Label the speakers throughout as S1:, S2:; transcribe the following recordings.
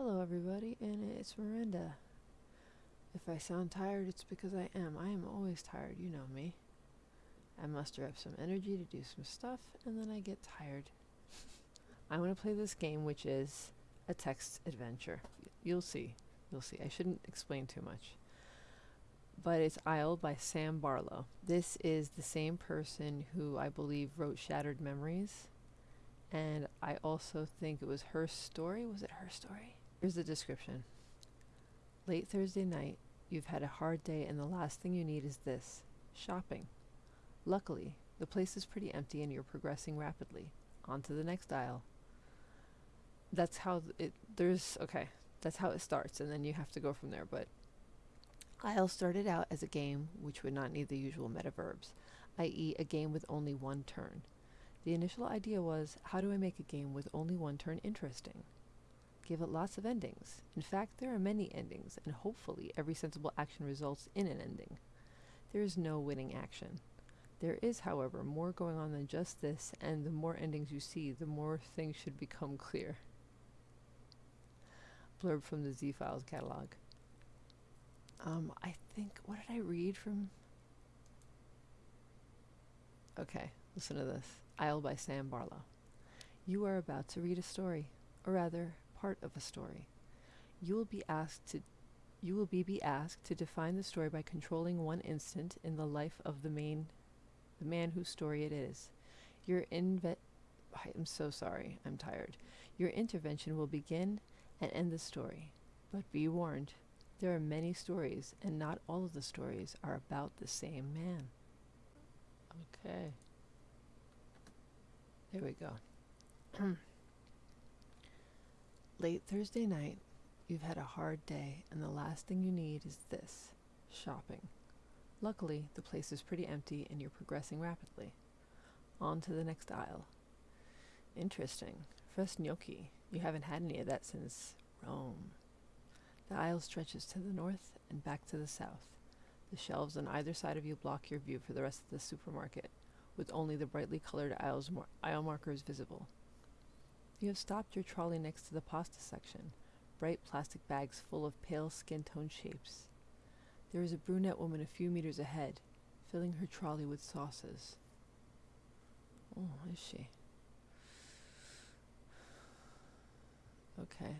S1: Hello, everybody, and it's Miranda. If I sound tired, it's because I am. I am always tired, you know me. I muster up some energy to do some stuff, and then I get tired. I want to play this game, which is a text adventure. You'll see. You'll see. I shouldn't explain too much. But it's Aisle by Sam Barlow. This is the same person who I believe wrote Shattered Memories. And I also think it was her story. Was it her story? Here's the description. Late Thursday night, you've had a hard day and the last thing you need is this, shopping. Luckily, the place is pretty empty and you're progressing rapidly. On to the next aisle. That's how it, there's, okay, that's how it starts and then you have to go from there, but Aisle started out as a game which would not need the usual meta verbs, i.e. a game with only one turn. The initial idea was, how do I make a game with only one turn interesting? Give it lots of endings. In fact, there are many endings, and hopefully every sensible action results in an ending. There is no winning action. There is, however, more going on than just this, and the more endings you see, the more things should become clear. Blurb from the Z-Files catalog. Um, I think, what did I read from? Okay, listen to this. Aisle by Sam Barlow. You are about to read a story, or rather, part of a story. You will be asked to you will be, be asked to define the story by controlling one instant in the life of the main the man whose story it is. Your inve I'm so sorry, I'm tired. Your intervention will begin and end the story. But be warned, there are many stories, and not all of the stories are about the same man. Okay. There we go. Late Thursday night, you've had a hard day, and the last thing you need is this shopping. Luckily, the place is pretty empty and you're progressing rapidly. On to the next aisle. Interesting. Fresh gnocchi. You haven't had any of that since Rome. The aisle stretches to the north and back to the south. The shelves on either side of you block your view for the rest of the supermarket, with only the brightly colored aisles aisle markers visible. You have stopped your trolley next to the pasta section, bright plastic bags full of pale skin tone shapes. There is a brunette woman a few meters ahead, filling her trolley with sauces. Oh, is she? Okay.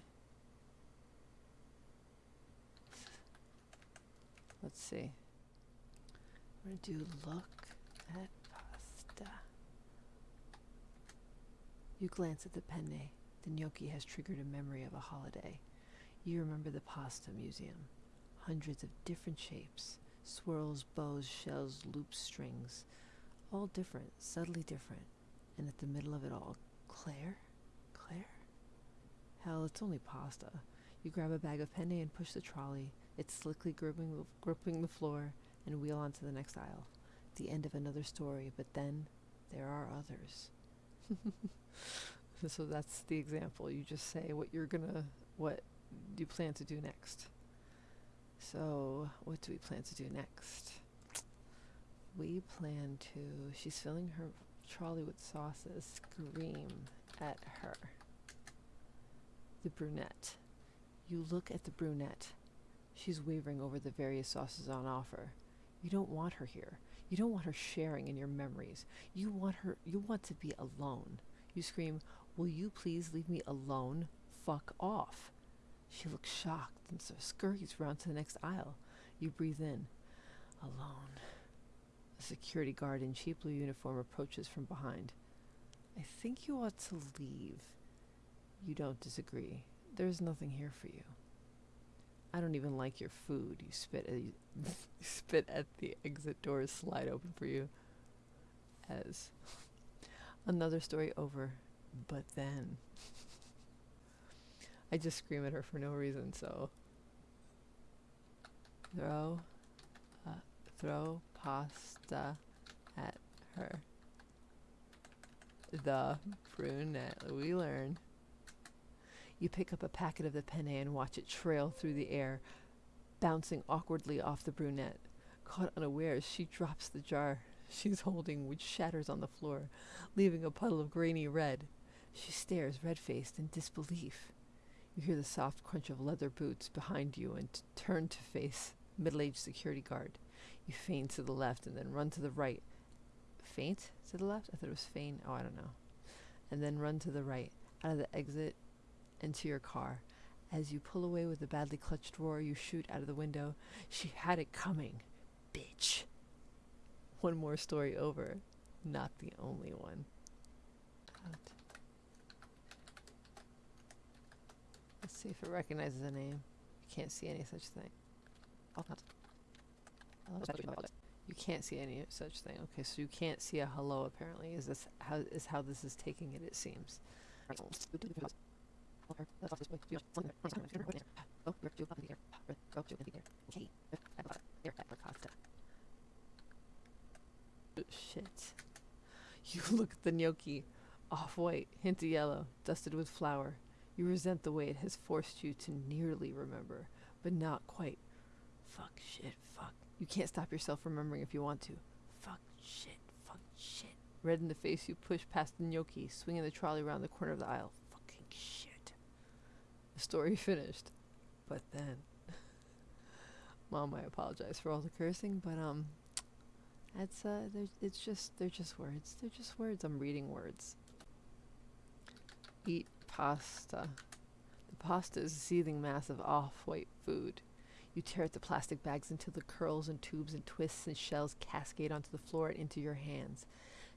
S1: Let's see. Going to do look at pasta. You glance at the penne. The gnocchi has triggered a memory of a holiday. You remember the pasta museum. Hundreds of different shapes. Swirls, bows, shells, loops, strings. All different, subtly different. And at the middle of it all, Claire? Claire? Hell, it's only pasta. You grab a bag of penne and push the trolley. It's slickly gripping the, gripping the floor and wheel on to the next aisle. The end of another story, but then there are others. so that's the example. You just say what you're gonna, what you plan to do next. So, what do we plan to do next? We plan to, she's filling her trolley with sauces, scream at her. The brunette. You look at the brunette. She's wavering over the various sauces on offer. You don't want her here. You don't want her sharing in your memories. You want her you want to be alone. You scream, "Will you please leave me alone? Fuck off." She looks shocked and so scurries round to the next aisle. You breathe in. Alone. A security guard in cheap blue uniform approaches from behind. I think you ought to leave. You don't disagree. There's nothing here for you. I don't even like your food. You spit at, you spit at the exit doors slide open for you. As another story over, but then I just scream at her for no reason. So throw, uh, throw pasta at her. The brunette. We learn. You pick up a packet of the penne and watch it trail through the air, bouncing awkwardly off the brunette. Caught unawares, she drops the jar she's holding, which shatters on the floor, leaving a puddle of grainy red. She stares, red faced, in disbelief. You hear the soft crunch of leather boots behind you and turn to face middle-aged security guard. You feign to the left and then run to the right. Faint to the left? I thought it was feign. Oh, I don't know. And then run to the right, out of the exit, into your car. As you pull away with a badly clutched roar, you shoot out of the window. She had it coming. Bitch. One more story over. Not the only one. Let's see if it recognizes a name. You can't see any such thing. Oh, you can't see any such thing. Okay, so you can't see a hello. Apparently, is this how is how this is taking it? It seems. Shit. You look at the gnocchi, off white, hint of yellow, dusted with flour. You resent the way it has forced you to nearly remember, but not quite. Fuck, shit, fuck. You can't stop yourself remembering if you want to. Fuck, shit, fuck, shit. Red in the face, you push past the gnocchi, swinging the trolley around the corner of the aisle. The story finished. But then. Mom, I apologize for all the cursing, but, um. it's uh, it's just, they're just words. They're just words. I'm reading words. Eat pasta. The pasta is a seething mass of off-white food. You tear at the plastic bags until the curls and tubes and twists and shells cascade onto the floor and into your hands.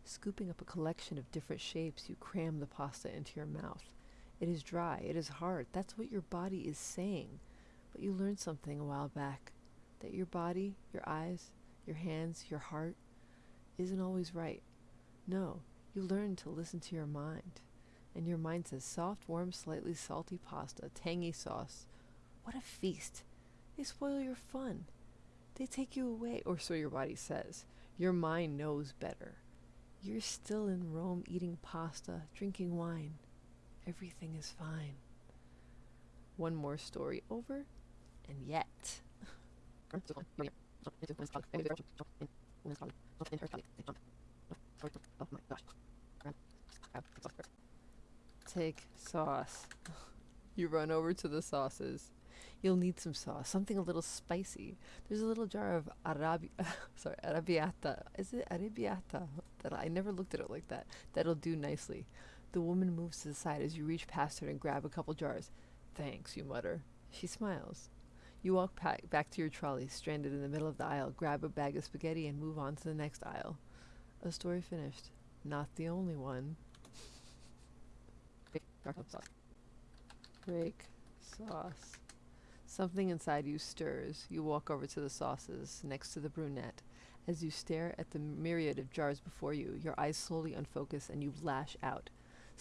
S1: Scooping up a collection of different shapes, you cram the pasta into your mouth. It is dry, it is hard. That's what your body is saying. But you learned something a while back that your body, your eyes, your hands, your heart isn't always right. No, you learn to listen to your mind. And your mind says soft, warm, slightly salty pasta, tangy sauce. What a feast! They spoil your fun. They take you away, or so your body says. Your mind knows better. You're still in Rome eating pasta, drinking wine. Everything is fine. One more story over, and yet. Take sauce. You run over to the sauces. You'll need some sauce, something a little spicy. There's a little jar of arabi sorry, arrabbiata. Is it arabiata? That I never looked at it like that. That'll do nicely. The woman moves to the side as you reach past her and grab a couple jars. Thanks, you mutter. She smiles. You walk back to your trolley, stranded in the middle of the aisle, grab a bag of spaghetti, and move on to the next aisle. A story finished. Not the only one. Break sauce. Something inside you stirs. You walk over to the sauces next to the brunette. As you stare at the myriad of jars before you, your eyes slowly unfocus and you lash out.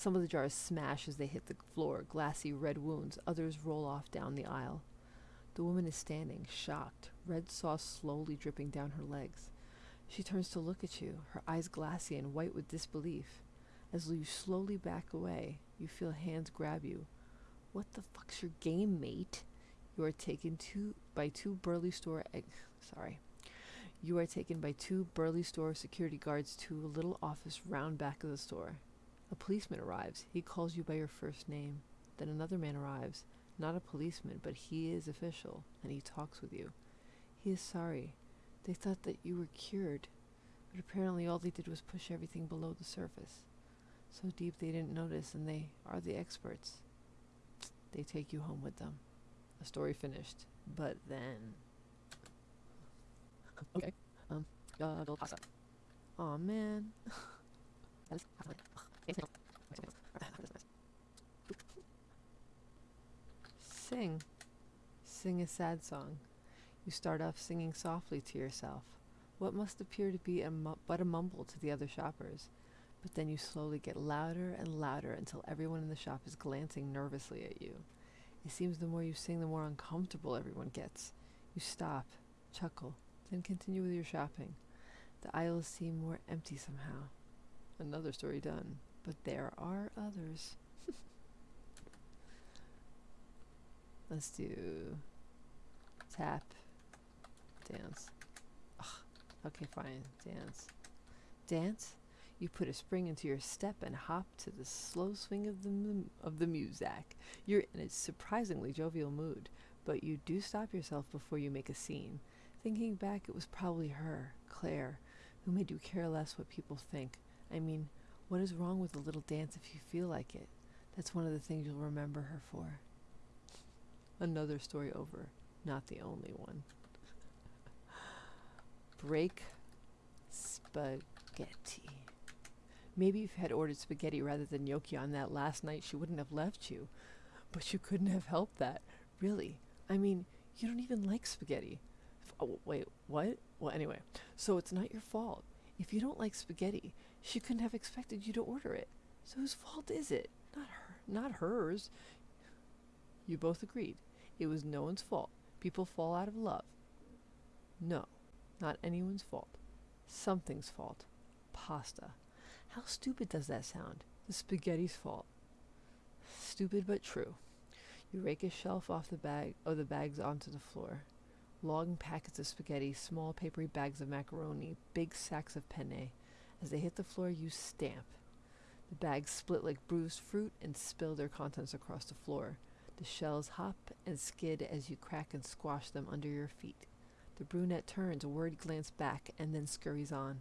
S1: Some of the jars smash as they hit the floor, glassy red wounds. Others roll off down the aisle. The woman is standing, shocked, red sauce slowly dripping down her legs. She turns to look at you, her eyes glassy and white with disbelief. As you slowly back away, you feel hands grab you. What the fuck's your game, mate? You are taken to by two burly store ex- sorry. You are taken by two burly store security guards to a little office round back of the store. A policeman arrives. He calls you by your first name. Then another man arrives. Not a policeman, but he is official, and he talks with you. He is sorry. They thought that you were cured, but apparently all they did was push everything below the surface. So deep they didn't notice, and they are the experts. They take you home with them. A story finished. But then. okay. Um. Uh, pasta. Aw, man. Sing. Sing a sad song. You start off singing softly to yourself. What must appear to be a but a mumble to the other shoppers. But then you slowly get louder and louder until everyone in the shop is glancing nervously at you. It seems the more you sing, the more uncomfortable everyone gets. You stop, chuckle, then continue with your shopping. The aisles seem more empty somehow. Another story done. But there are others. Let's do tap, dance. Ugh. Okay, fine. Dance. Dance? You put a spring into your step and hop to the slow swing of the of the muzak. You're in a surprisingly jovial mood, but you do stop yourself before you make a scene. Thinking back, it was probably her, Claire, who made you care less what people think. I mean, what is wrong with a little dance if you feel like it? That's one of the things you'll remember her for. Another story over, not the only one. Break spaghetti. Maybe if you had ordered spaghetti rather than gnocchi on that last night, she wouldn't have left you. But you couldn't have helped that. Really. I mean, you don't even like spaghetti. Oh, wait, what? Well, anyway, so it's not your fault. If you don't like spaghetti, she couldn't have expected you to order it. So whose fault is it? Not her, not hers. You both agreed. It was no one's fault. People fall out of love. No, not anyone's fault. Something's fault. Pasta. How stupid does that sound? The spaghetti's fault. Stupid but true. You rake a shelf off the bag of the bags onto the floor. Long packets of spaghetti, small papery bags of macaroni, big sacks of penne. As they hit the floor, you stamp. The bags split like bruised fruit and spill their contents across the floor. The shells hop and skid as you crack and squash them under your feet. The brunette turns, a worried glance back, and then scurries on.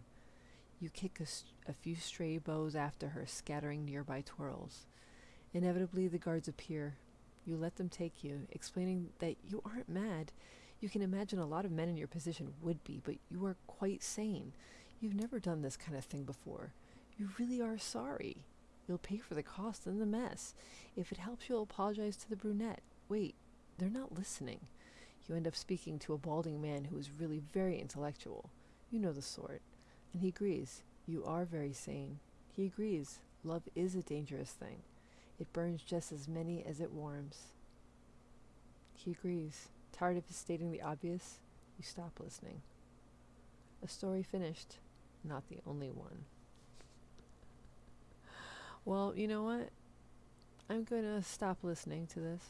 S1: You kick a few stray bows after her, scattering nearby twirls. Inevitably, the guards appear. You let them take you, explaining that you aren't mad. You can imagine a lot of men in your position would be, but you are quite sane. You've never done this kind of thing before. You really are sorry. You'll pay for the cost and the mess. If it helps, you'll apologize to the brunette. Wait, they're not listening. You end up speaking to a balding man who is really very intellectual. You know the sort. And he agrees. You are very sane. He agrees. Love is a dangerous thing. It burns just as many as it warms. He agrees. Tired of his stating the obvious, you stop listening. A story finished, not the only one. Well, you know what? I'm going to stop listening to this.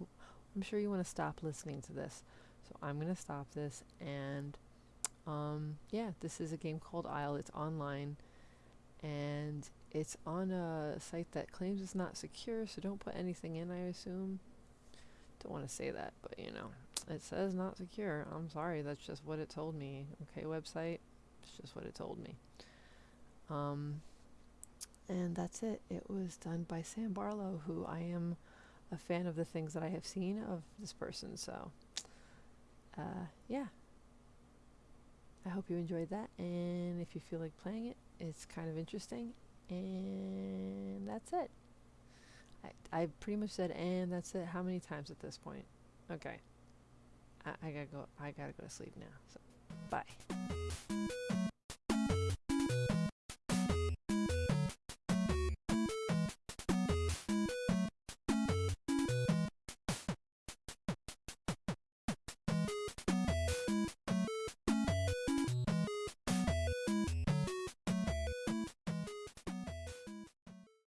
S1: I'm sure you want to stop listening to this. So I'm going to stop this. And um, yeah, this is a game called Aisle. It's online. And it's on a site that claims it's not secure. So don't put anything in, I assume. Don't want to say that, but you know, it says not secure. I'm sorry. That's just what it told me. Okay, website. It's just what it told me. Um, and that's it. It was done by Sam Barlow, who I am a fan of the things that I have seen of this person. So, uh, yeah. I hope you enjoyed that. And if you feel like playing it, it's kind of interesting. And that's it. I, I pretty much said, and that's it. How many times at this point? Okay. I, I gotta go. I gotta go to sleep now. So, bye.